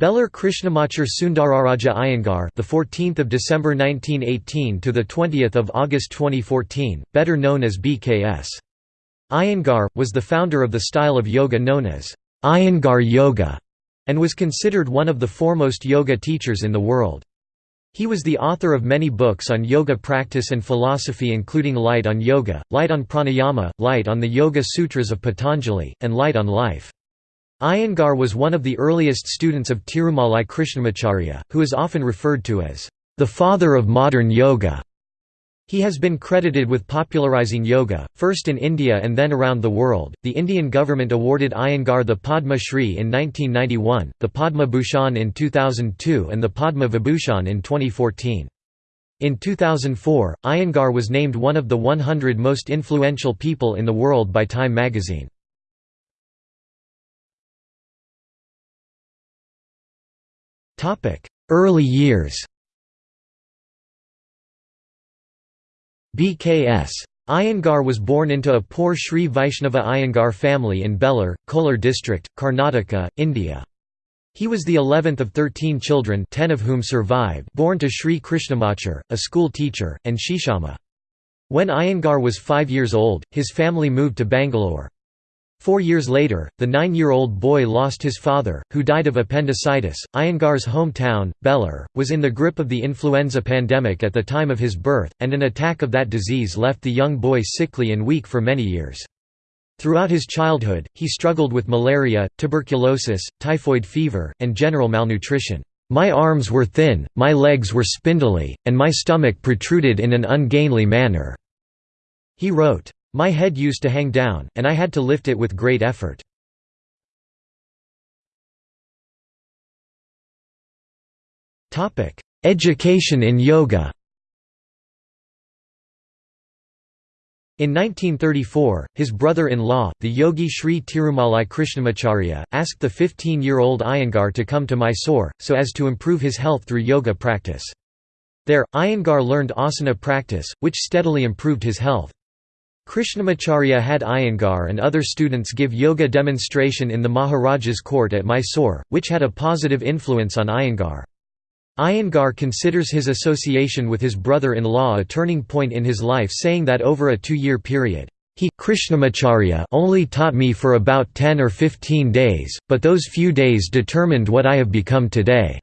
Belur Krishnamachar Sundararaja Iyengar, the 14th of December 1918 to the 20th of August 2014, better known as BKS. Iyengar was the founder of the style of yoga known as Iyengar Yoga and was considered one of the foremost yoga teachers in the world. He was the author of many books on yoga practice and philosophy including Light on Yoga, Light on Pranayama, Light on the Yoga Sutras of Patanjali, and Light on Life. Iyengar was one of the earliest students of Tirumalai Krishnamacharya, who is often referred to as the father of modern yoga. He has been credited with popularizing yoga, first in India and then around the world. The Indian government awarded Iyengar the Padma Shri in 1991, the Padma Bhushan in 2002, and the Padma Vibhushan in 2014. In 2004, Iyengar was named one of the 100 most influential people in the world by Time magazine. Early years BKS. Iyengar was born into a poor Sri Vaishnava Iyengar family in Belur, Kolar district, Karnataka, India. He was the 11th of 13 children 10 of whom survived born to Sri Krishnamachar, a school teacher, and Sheshamma. When Iyengar was five years old, his family moved to Bangalore. Four years later, the nine-year-old boy lost his father, who died of appendicitis. Iyengar's hometown, Belur, was in the grip of the influenza pandemic at the time of his birth, and an attack of that disease left the young boy sickly and weak for many years. Throughout his childhood, he struggled with malaria, tuberculosis, typhoid fever, and general malnutrition. My arms were thin, my legs were spindly, and my stomach protruded in an ungainly manner." He wrote. My head used to hang down, and I had to lift it with great effort. Education in yoga In 1934, his brother-in-law, the yogi Sri Tirumalai Krishnamacharya, asked the 15-year-old Iyengar to come to Mysore, so as to improve his health through yoga practice. There, Iyengar learned asana practice, which steadily improved his health. Krishnamacharya had Iyengar and other students give yoga demonstration in the Maharaja's court at Mysore, which had a positive influence on Iyengar. Iyengar considers his association with his brother-in-law a turning point in his life saying that over a two-year period, he Krishnamacharya only taught me for about 10 or 15 days, but those few days determined what I have become today.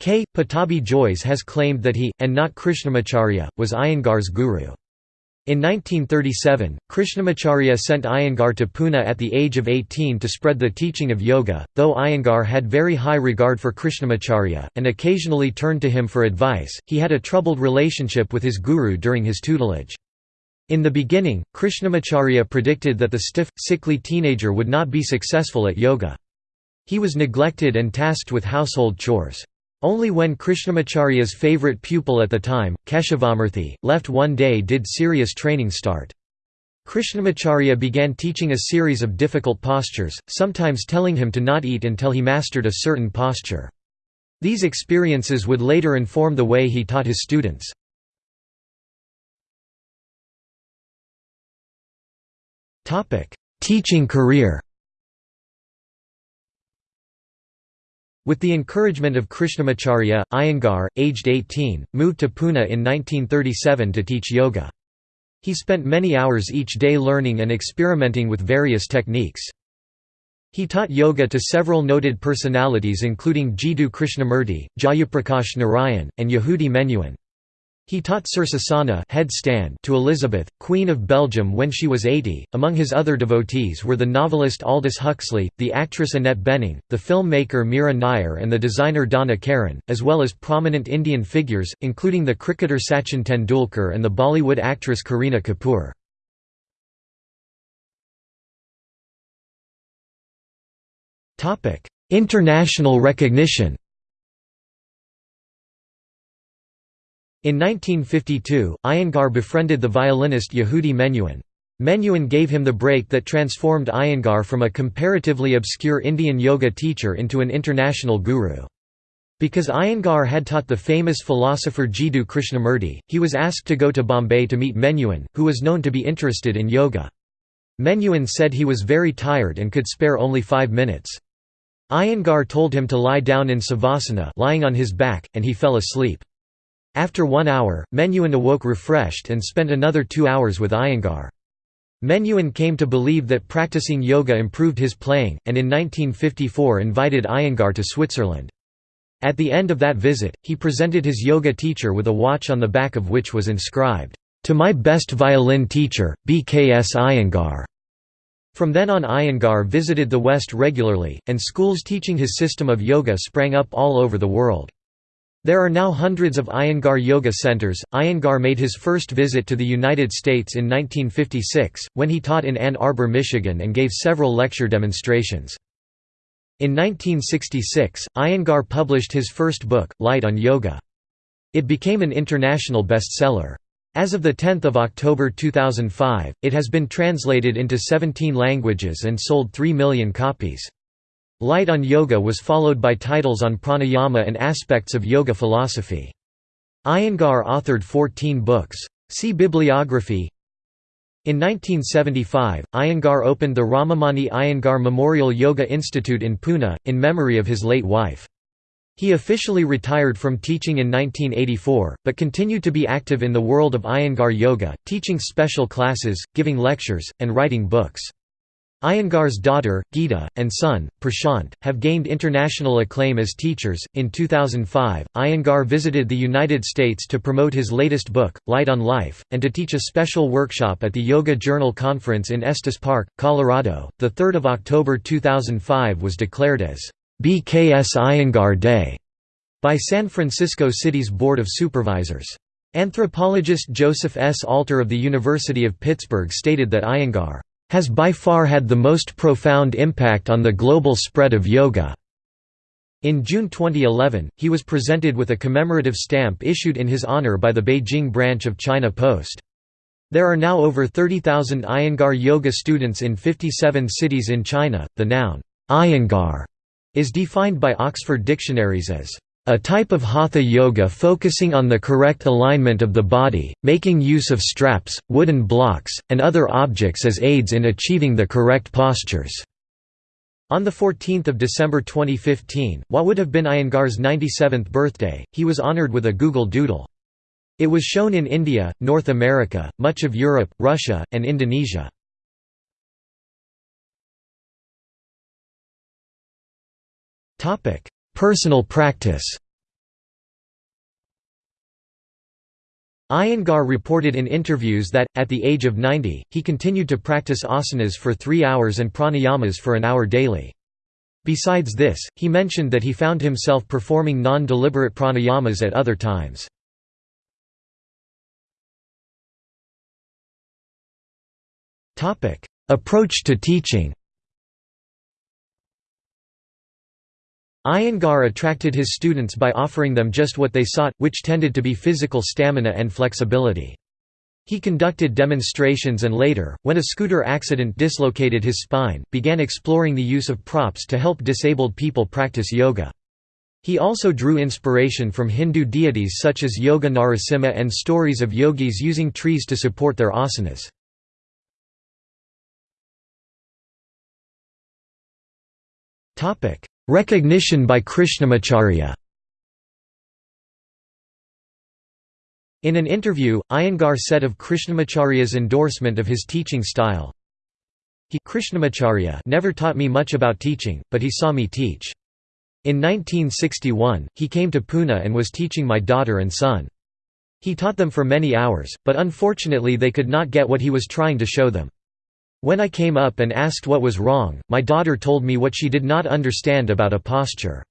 K. Pattabhi Jois has claimed that he, and not Krishnamacharya, was Iyengar's guru. In 1937, Krishnamacharya sent Iyengar to Pune at the age of 18 to spread the teaching of yoga, though Iyengar had very high regard for Krishnamacharya, and occasionally turned to him for advice, he had a troubled relationship with his guru during his tutelage. In the beginning, Krishnamacharya predicted that the stiff, sickly teenager would not be successful at yoga. He was neglected and tasked with household chores. Only when Krishnamacharya's favourite pupil at the time, Keshavamurthy, left one day did serious training start. Krishnamacharya began teaching a series of difficult postures, sometimes telling him to not eat until he mastered a certain posture. These experiences would later inform the way he taught his students. Teaching career With the encouragement of Krishnamacharya, Iyengar, aged 18, moved to Pune in 1937 to teach yoga. He spent many hours each day learning and experimenting with various techniques. He taught yoga to several noted personalities including Jiddu Krishnamurti, Jayaprakash Narayan, and Yehudi Menuhin. He taught Sirsasana headstand to Elizabeth, Queen of Belgium when she was 80. Among his other devotees were the novelist Aldous Huxley, the actress Annette Bening, the filmmaker Meera Nair and the designer Donna Karan, as well as prominent Indian figures, including the cricketer Sachin Tendulkar and the Bollywood actress Kareena Kapoor. International recognition In 1952, Iyengar befriended the violinist Yehudi Menuhin. Menuhin gave him the break that transformed Iyengar from a comparatively obscure Indian yoga teacher into an international guru. Because Iyengar had taught the famous philosopher Jiddu Krishnamurti, he was asked to go to Bombay to meet Menuhin, who was known to be interested in yoga. Menuhin said he was very tired and could spare only five minutes. Iyengar told him to lie down in savasana lying on his back, and he fell asleep. After one hour, Menuhin awoke refreshed and spent another two hours with Iyengar. Menuhin came to believe that practicing yoga improved his playing, and in 1954 invited Iyengar to Switzerland. At the end of that visit, he presented his yoga teacher with a watch on the back of which was inscribed, "'To my best violin teacher, BKS Iyengar'". From then on Iyengar visited the West regularly, and schools teaching his system of yoga sprang up all over the world. There are now hundreds of Iyengar yoga centers. Iyengar made his first visit to the United States in 1956, when he taught in Ann Arbor, Michigan and gave several lecture demonstrations. In 1966, Iyengar published his first book, Light on Yoga. It became an international bestseller. As of 10 October 2005, it has been translated into 17 languages and sold 3 million copies. Light on Yoga was followed by titles on pranayama and aspects of yoga philosophy. Iyengar authored 14 books. See bibliography in 1975, Iyengar opened the Ramamani Iyengar Memorial Yoga Institute in Pune, in memory of his late wife. He officially retired from teaching in 1984, but continued to be active in the world of Iyengar Yoga, teaching special classes, giving lectures, and writing books. Iyengar's daughter, Geeta, and son, Prashant, have gained international acclaim as teachers. In 2005, Iyengar visited the United States to promote his latest book, Light on Life, and to teach a special workshop at the Yoga Journal Conference in Estes Park, Colorado. The 3rd of October 2005 was declared as BKS Iyengar Day by San Francisco City's Board of Supervisors. Anthropologist Joseph S. Alter of the University of Pittsburgh stated that Iyengar has by far had the most profound impact on the global spread of yoga. In June 2011, he was presented with a commemorative stamp issued in his honor by the Beijing branch of China Post. There are now over 30,000 Iyengar yoga students in 57 cities in China. The noun, Iyengar, is defined by Oxford dictionaries as a type of hatha yoga focusing on the correct alignment of the body, making use of straps, wooden blocks, and other objects as aids in achieving the correct postures. On 14 December 2015, what would have been Iyengar's 97th birthday, he was honored with a Google Doodle. It was shown in India, North America, much of Europe, Russia, and Indonesia. Personal practice Iyengar reported in interviews that, at the age of 90, he continued to practice asanas for three hours and pranayamas for an hour daily. Besides this, he mentioned that he found himself performing non-deliberate pranayamas at other times. Approach to teaching Iyengar attracted his students by offering them just what they sought, which tended to be physical stamina and flexibility. He conducted demonstrations and later, when a scooter accident dislocated his spine, began exploring the use of props to help disabled people practice yoga. He also drew inspiration from Hindu deities such as Yoga Narasimha and stories of yogis using trees to support their asanas. Recognition by Krishnamacharya In an interview, Iyengar said of Krishnamacharya's endorsement of his teaching style, He Krishnamacharya never taught me much about teaching, but he saw me teach. In 1961, he came to Pune and was teaching my daughter and son. He taught them for many hours, but unfortunately they could not get what he was trying to show them. When I came up and asked what was wrong, my daughter told me what she did not understand about a posture.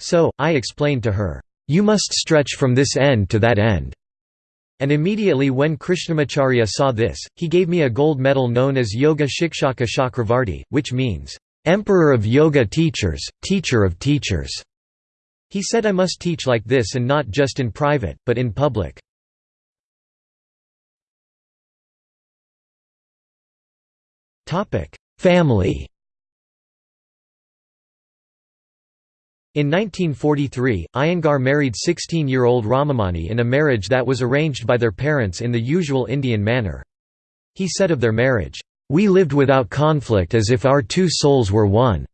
So, I explained to her, "'You must stretch from this end to that end' and immediately when Krishnamacharya saw this, he gave me a gold medal known as Yoga Shikshaka Chakravarti, which means, "'Emperor of Yoga Teachers, Teacher of Teachers'". He said I must teach like this and not just in private, but in public. Family In 1943, Iyengar married 16-year-old Ramamani in a marriage that was arranged by their parents in the usual Indian manner. He said of their marriage, "...we lived without conflict as if our two souls were one."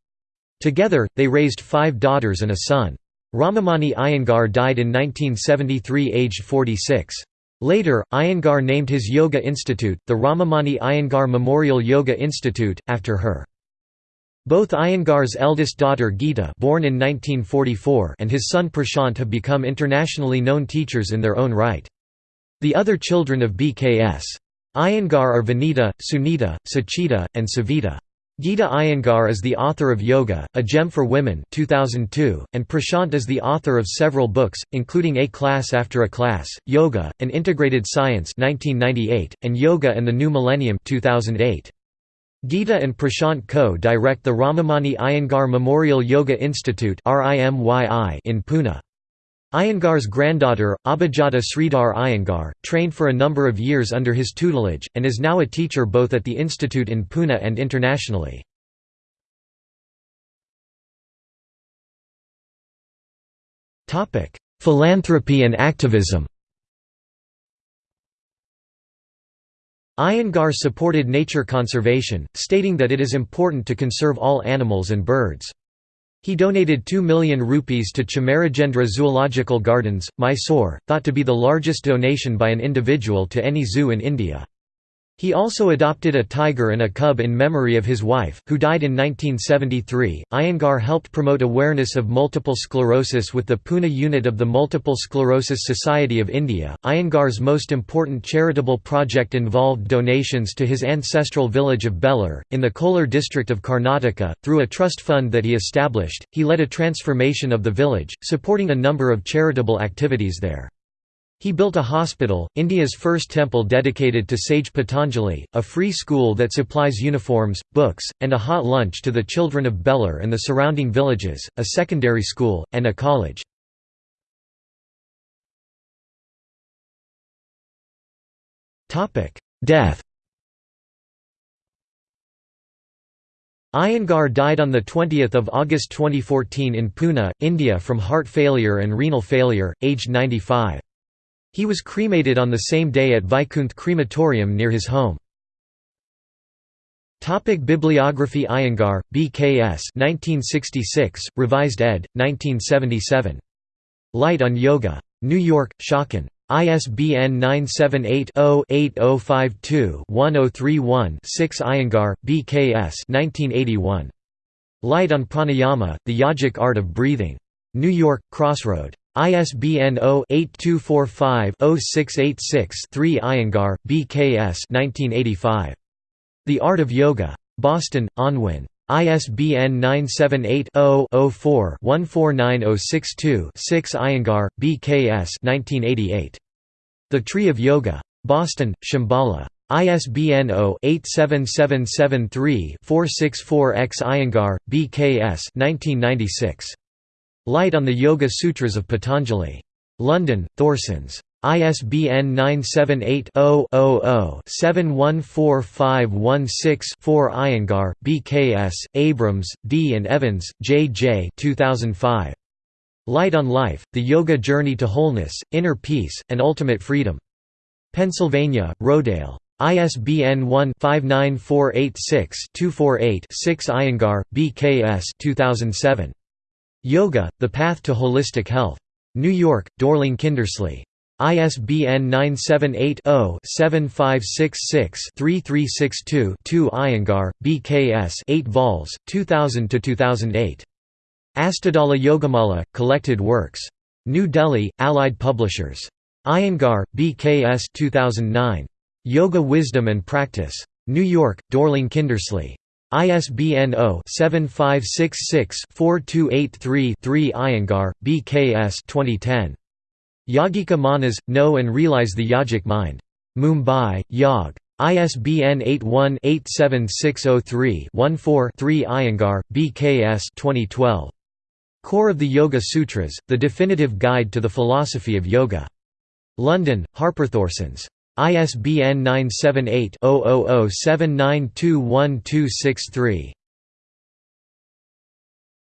Together, they raised five daughters and a son. Ramamani Iyengar died in 1973 aged 46. Later, Iyengar named his yoga institute, the Ramamani Iyengar Memorial Yoga Institute, after her. Both Iyengar's eldest daughter Geeta born in 1944 and his son Prashant have become internationally known teachers in their own right. The other children of BKS. Iyengar are Vanita, Sunita, Sachita, and Savita. Geeta Iyengar is the author of Yoga, A Gem for Women 2002, and Prashant is the author of several books, including A Class After a Class, Yoga, An Integrated Science 1998, and Yoga and the New Millennium 2008. Geeta and Prashant co-direct the Ramamani Iyengar Memorial Yoga Institute in Pune. Iyengar's granddaughter, Abhijata Sridhar Iyengar, trained for a number of years under his tutelage, and is now a teacher both at the institute in Pune and internationally. Philanthropy and activism Iyengar supported nature conservation, stating that it is important to conserve all animals and birds. He donated 2 million rupees to Chamarajendra Zoological Gardens, Mysore, thought to be the largest donation by an individual to any zoo in India. He also adopted a tiger and a cub in memory of his wife, who died in 1973. Iyengar helped promote awareness of multiple sclerosis with the Pune unit of the Multiple Sclerosis Society of India. Iyengar's most important charitable project involved donations to his ancestral village of Belur, in the Kolar district of Karnataka. Through a trust fund that he established, he led a transformation of the village, supporting a number of charitable activities there. He built a hospital, India's first temple dedicated to sage Patanjali, a free school that supplies uniforms, books, and a hot lunch to the children of Belur and the surrounding villages, a secondary school, and a college. Death Iyengar died on 20 August 2014 in Pune, India from heart failure and renal failure, aged 95. He was cremated on the same day at Vaikunth Crematorium near his home. Topic Bibliography Iyengar, B.K.S. 1966, Revised ed. 1977. Light on Yoga. New York, Schocken. ISBN 978-0-8052-1031-6 Iyengar, B.K.S. 1981. Light on Pranayama, The Yogic Art of Breathing. New York, Crossroad. ISBN 0-8245-0686-3 Iyengar, B.K.S. The Art of Yoga. Boston, Unwin. ISBN 978-0-04-149062-6 Iyengar, B.K.S. The Tree of Yoga. Boston, Shambhala. ISBN 0-87773-464-X Iyengar, B.K.S. 1996. Light on the Yoga Sutras of Patanjali. London, Thorsons. ISBN 978-0-00-714516-4 Iyengar, B.K.S., Abrams, D. and Evans, J. J. 2005. Light on Life, The Yoga Journey to Wholeness, Inner Peace, and Ultimate Freedom. Pennsylvania, Rodale. ISBN 1-59486-248-6 Iyengar, B.K.S. 2007. Yoga, The Path to Holistic Health. New York, Dorling Kindersley. ISBN 978-0-7566-3362-2 Iyengar, B.K.S. 8 vols, 2000–2008. Astadala Yogamala, Collected Works. New Delhi, Allied Publishers. Iyengar, B.K.S. 2009. Yoga Wisdom and Practice. New York, Dorling Kindersley. ISBN 0-7566-4283-3 Iyengar, B.K.S. 2010. Yogika Manas, Know and Realize the Yogic Mind. Mumbai, Yog. ISBN 81-87603-14-3 Iyengar, B.K.S. 2012. Core of the Yoga Sutras, The Definitive Guide to the Philosophy of Yoga. London, HarperThorsons. ISBN 978-0007921263.